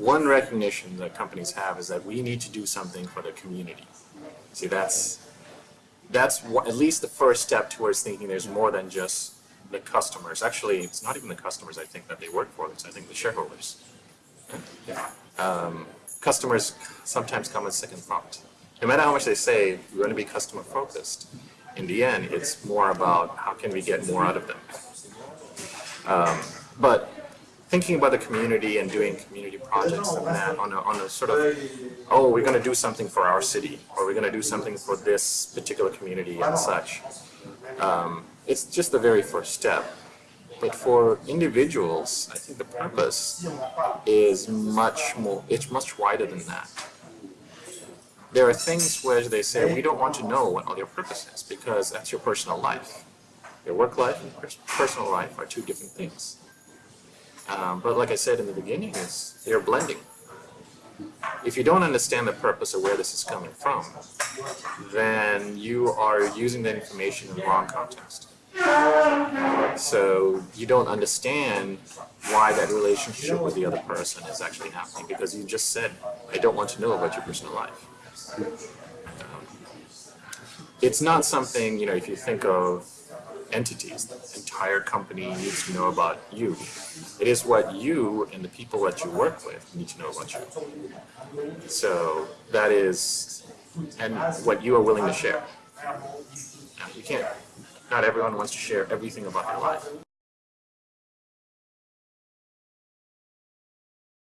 one recognition that companies have is that we need to do something for the community. See, that's that's at least the first step towards thinking there's more than just the customers. Actually, it's not even the customers I think that they work for. It's I think the shareholders. Um, customers sometimes come in second thought. No matter how much they say we're going to be customer focused, in the end, it's more about how can we get more out of them. Um, but thinking about the community and doing community projects and that on a, on a sort of, oh, we're going to do something for our city, or we're going to do something for this particular community and such. Um, it's just the very first step. But for individuals, I think the purpose is much more, it's much wider than that. There are things where they say, we don't want to know what all your purpose is, because that's your personal life. Your work life and personal life are two different things. Um, but like I said in the beginning, is they're blending. If you don't understand the purpose of where this is coming from, then you are using that information in the wrong context. So you don't understand why that relationship with the other person is actually happening because you just said, I don't want to know about your personal life. Um, It's not something, you know, if you think of entities, the entire company needs to know about you. It is what you and the people that you work with need to know about you. So that is, and what you are willing to share. You can't, not everyone wants to share everything about their life.